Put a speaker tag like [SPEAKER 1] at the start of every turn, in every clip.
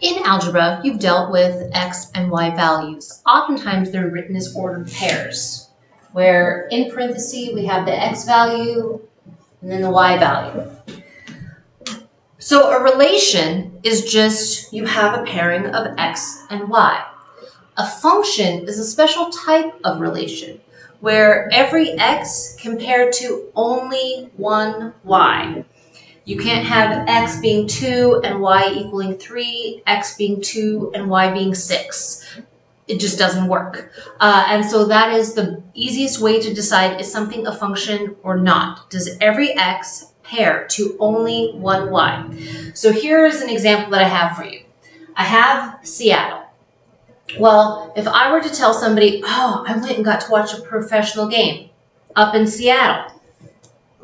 [SPEAKER 1] In algebra, you've dealt with x and y values. Oftentimes they're written as ordered pairs, where in parentheses we have the x value and then the y value. So a relation is just you have a pairing of x and y. A function is a special type of relation where every x compared to only one y. You can't have x being 2 and y equaling 3, x being 2 and y being 6. It just doesn't work. Uh, and so that is the easiest way to decide is something a function or not. Does every x pair to only one y? So here is an example that I have for you. I have Seattle. Well, if I were to tell somebody, oh, I went and got to watch a professional game up in Seattle,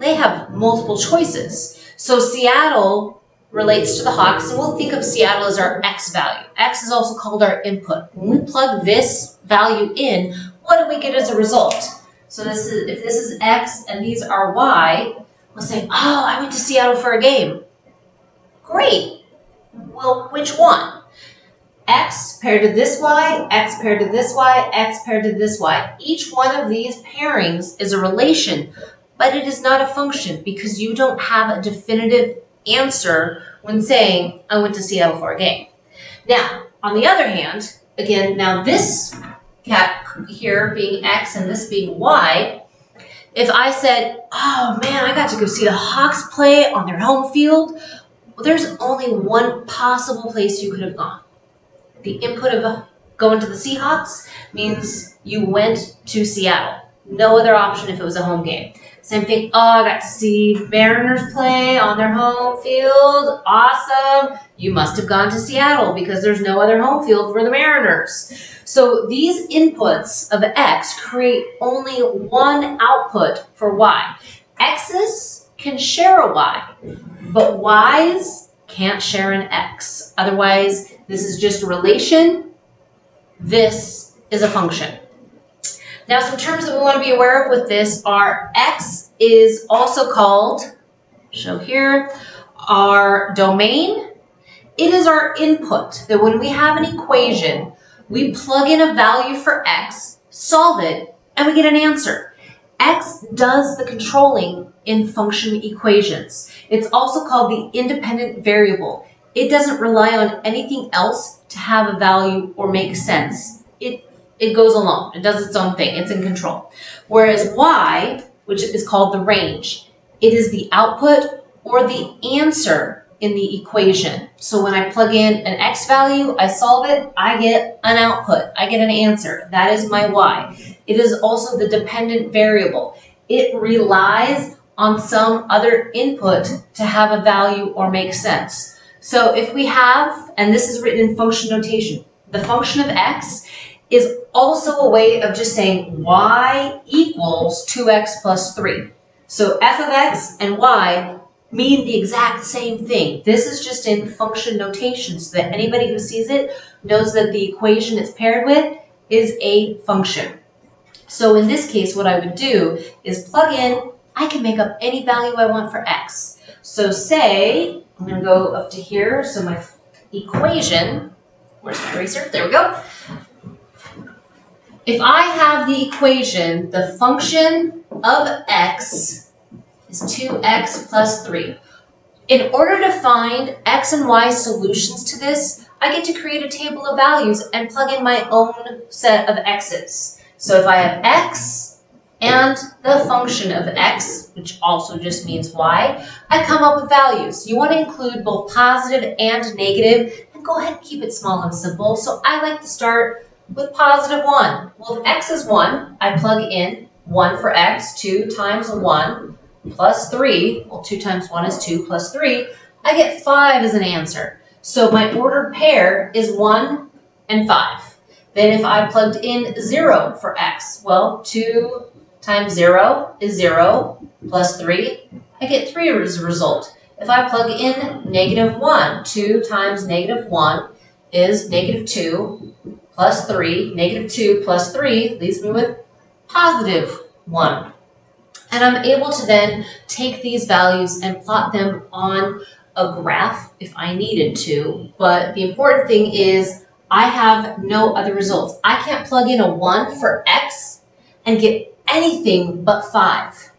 [SPEAKER 1] they have multiple choices. So Seattle relates to the Hawks, and we'll think of Seattle as our X value. X is also called our input. When we plug this value in, what do we get as a result? So this is if this is X and these are Y, we'll say, oh, I went to Seattle for a game. Great. Well, which one? X paired to this Y, X paired to this Y, X paired to this Y. Each one of these pairings is a relation but it is not a function because you don't have a definitive answer when saying, I went to Seattle for a game. Now, on the other hand, again, now this cat here being X and this being Y, if I said, oh man, I got to go see the Hawks play on their home field, well, there's only one possible place you could have gone. The input of going to the Seahawks means you went to Seattle. No other option if it was a home game. Same thing. Oh, I got to see Mariners play on their home field. Awesome. You must have gone to Seattle because there's no other home field for the Mariners. So these inputs of X create only one output for Y. X's can share a Y, but Y's can't share an X. Otherwise, this is just a relation. This is a function. Now, some terms that we want to be aware of with this are X is also called, show here, our domain. It is our input, that when we have an equation, we plug in a value for X, solve it, and we get an answer. X does the controlling in function equations. It's also called the independent variable. It doesn't rely on anything else to have a value or make sense. It it goes alone. It does its own thing. It's in control. Whereas y, which is called the range, it is the output or the answer in the equation. So when I plug in an x value, I solve it, I get an output. I get an answer. That is my y. It is also the dependent variable. It relies on some other input to have a value or make sense. So if we have, and this is written in function notation, the function of x is also a way of just saying y equals 2x plus 3. So f of x and y mean the exact same thing. This is just in function notation so that anybody who sees it knows that the equation it's paired with is a function. So in this case, what I would do is plug in, I can make up any value I want for x. So say, I'm to go up to here, so my equation, where's my eraser? There we go. If I have the equation, the function of x is 2x plus 3. In order to find x and y solutions to this, I get to create a table of values and plug in my own set of x's. So if I have x and the function of x, which also just means y, I come up with values. You want to include both positive and negative, and go ahead and keep it small and simple. So I like to start with positive 1. Well, if x is 1, I plug in 1 for x, 2 times 1 plus 3. Well, 2 times 1 is 2 plus 3. I get 5 as an answer. So my ordered pair is 1 and 5. Then if I plugged in 0 for x, well, 2 times 0 is 0 plus 3. I get 3 as a result. If I plug in negative 1, 2 times negative 1 is negative 2 plus 3, negative 2 plus 3 leaves me with positive 1. And I'm able to then take these values and plot them on a graph if I needed to, but the important thing is I have no other results. I can't plug in a 1 for x and get anything but 5.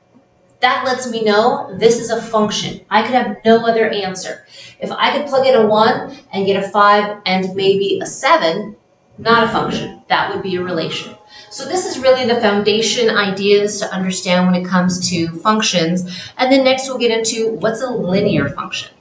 [SPEAKER 1] That lets me know this is a function. I could have no other answer. If I could plug in a 1 and get a 5 and maybe a 7, not a function. That would be a relation. So this is really the foundation ideas to understand when it comes to functions. And then next we'll get into what's a linear function.